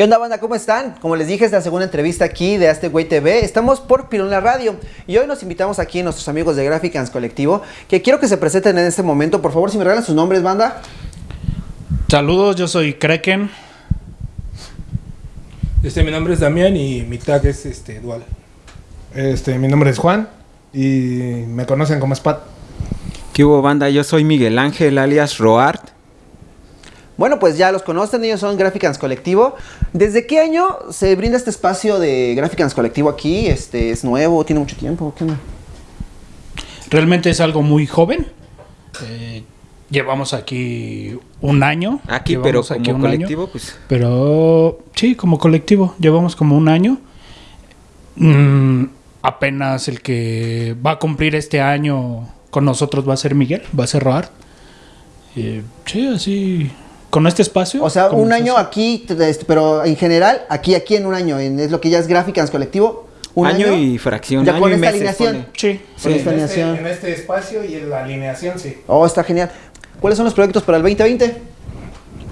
¿Qué onda banda? ¿Cómo están? Como les dije, es la segunda entrevista aquí de Este Güey TV. Estamos por Pirula Radio y hoy nos invitamos aquí a nuestros amigos de Graphicans Colectivo que quiero que se presenten en este momento. Por favor, si me regalan sus nombres, banda. Saludos, yo soy Kraken. Este, mi nombre es Damián y mi tag es este, Dual. Este, mi nombre es Juan y me conocen como Spat. ¿Qué hubo, banda? Yo soy Miguel Ángel, alias Roart. Bueno, pues ya los conocen, ellos son Graphicans Colectivo. ¿Desde qué año se brinda este espacio de Graphicans Colectivo aquí? Este, ¿Es nuevo? ¿Tiene mucho tiempo? ¿Qué onda? Realmente es algo muy joven. Eh, llevamos aquí un año. Aquí, pero como aquí colectivo, año. pues... Pero sí, como colectivo, llevamos como un año. Mm, apenas el que va a cumplir este año con nosotros va a ser Miguel, va a ser Roar. Eh, sí, así, con este espacio. O sea, un año aquí, este, pero en general, aquí, aquí en un año, en, es lo que ya es Graphicans Colectivo. Un año, año, y fracción. ya año con y esta meses, alineación. pone. Sí, Con esta en, este, alineación. en este espacio y en la alineación, sí. Oh, está genial. ¿Cuáles son los proyectos para el 2020?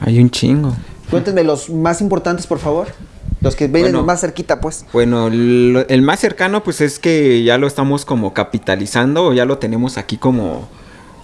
Hay un chingo. Cuéntenme los más importantes, por favor. Los que vienen Bueno. más cerquita, pues. Bueno, lo- el más cercano pues es que ya lo estamos como capitalizando, o ya lo tenemos aquí como,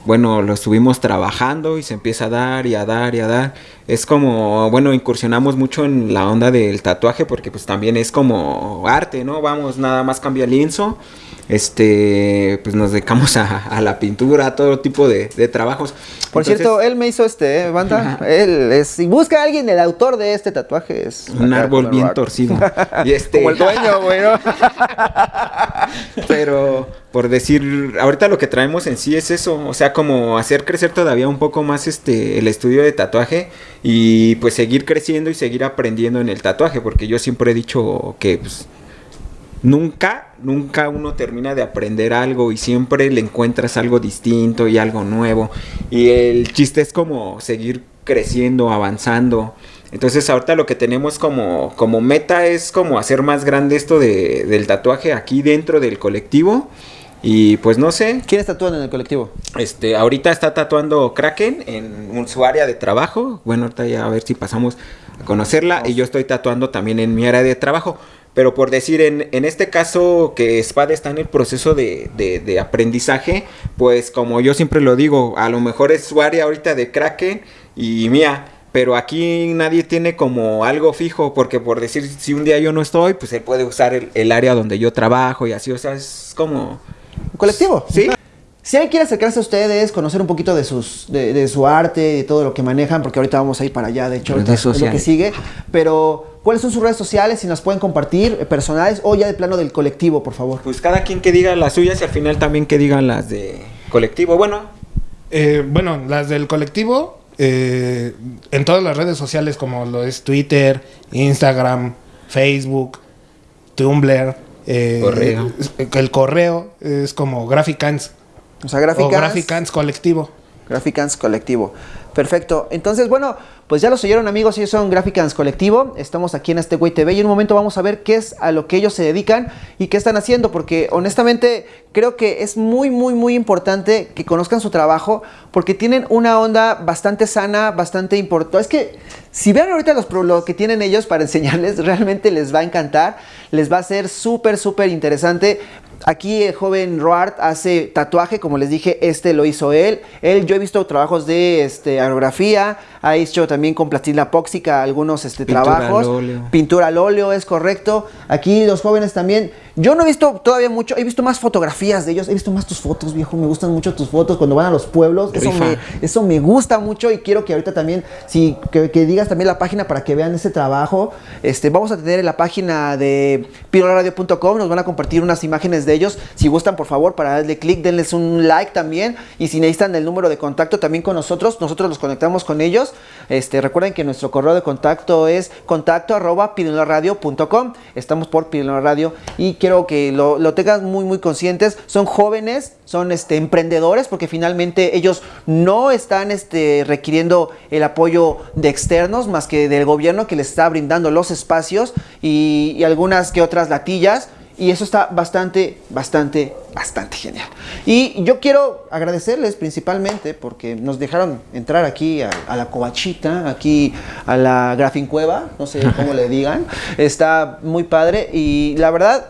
bueno, lo estuvimos trabajando y se empieza a dar y a dar y a dar. Es como, bueno, incursionamos mucho en la onda del tatuaje porque pues también es como arte, ¿no? Vamos, nada más cambia el lienzo. Este, pues nos dedicamos a, a la pintura, a todo tipo de, de trabajos. Por Entonces, cierto, él me hizo este, ¿eh, banda. él es. Si busca a alguien, el autor de este tatuaje es. un árbol bien rock. torcido. Y este, Como el dueño, güey, ¿no? Pero por decir, ahorita lo que traemos en sí es eso, o sea, como hacer crecer todavía un poco más este el estudio de tatuaje y pues seguir creciendo y seguir aprendiendo en el tatuaje, porque yo siempre he dicho que pues, nunca, nunca uno termina de aprender algo y siempre le encuentras algo distinto y algo nuevo. Y el chiste es como seguir creciendo, avanzando. Entonces ahorita lo que tenemos como, como meta es como hacer más grande esto de, del tatuaje aquí dentro del colectivo. Y pues no sé, ¿Quiénes tatúan en el colectivo? este, ahorita está tatuando Kraken en un- su área de trabajo. Bueno, ahorita ya a ver si pasamos a conocerla. Y yo estoy tatuando también en mi área de trabajo. Pero por decir, en, en este caso que Spad está en el proceso de, de- de aprendizaje, pues como yo siempre lo digo, a lo mejor es su área ahorita de Kraken y mía. Pero aquí nadie tiene como algo fijo, porque por decir, si un día yo no estoy, pues él puede usar el, el área donde yo trabajo y así, o sea, es como... ¿Un colectivo? Sí. Si alguien quiere acercarse a ustedes, conocer un poquito de sus de, de su arte, de todo lo que manejan, porque ahorita vamos a ir para allá, de hecho, es lo que sigue. Pero, ¿cuáles son sus redes sociales? Si nos pueden compartir, eh, personales o ya de plano del colectivo, por favor. Pues cada quien que diga las suyas y al final también que digan las de colectivo. Bueno, Eh, bueno, las del colectivo, eh, en todas las redes sociales como lo es Twitter, Instagram, Facebook, Tumblr. Eh, Correo. es- El correo es como Graphicans. O sea, O Graphicans. Graphicans colectivo. Graphicans Colectivo. Perfecto. Entonces, bueno, pues ya los oyeron amigos, ellos son Graphicans Colectivo. Estamos aquí en este Güey TV y en un momento vamos a ver qué es a lo que ellos se dedican y qué están haciendo, porque honestamente creo que es muy, muy, muy importante que conozcan su trabajo, porque tienen una onda bastante sana, bastante importante. Es que si vean ahorita los, lo que tienen ellos para enseñarles, realmente les va a encantar, les va a ser súper, súper interesante. Aquí el joven Roart hace tatuaje, como les dije, este lo hizo él. Él, yo he visto trabajos de este, aerografía, ha hecho también con plastilina póxica algunos este, Pintura trabajos. al óleo. Pintura al óleo, es correcto. Aquí los jóvenes también. Yo no he visto todavía mucho, he visto más fotografías de ellos, he visto más tus fotos, viejo. Me gustan mucho tus fotos cuando van a los pueblos. Eso me, eso me gusta mucho y quiero que ahorita también, si, que, que digas también la página para que vean ese trabajo. Este, vamos a tener en la página de pirolaradio.com, nos van a compartir unas imágenes de ellos. Si gustan, por favor, para darle clic, denles un like también. Y si necesitan el número de contacto también con nosotros, nosotros los conectamos con ellos. Este, recuerden que nuestro correo de contacto es contacto arroba pirolaradio.com. Estamos por Pirulina Radio y quiero que lo, lo tengan muy, muy conscientes. Son jóvenes, son este, emprendedores, porque finalmente ellos no están este, requiriendo el apoyo de externos, más que del gobierno que les está brindando los espacios y, y algunas que otras latillas. Y eso está bastante, bastante, bastante bastante genial. Y yo quiero agradecerles principalmente porque nos dejaron entrar aquí a, a la covachita, aquí a la grafincueva, no sé cómo le digan. Está muy padre y la verdad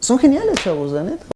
son geniales, chavos, la neta.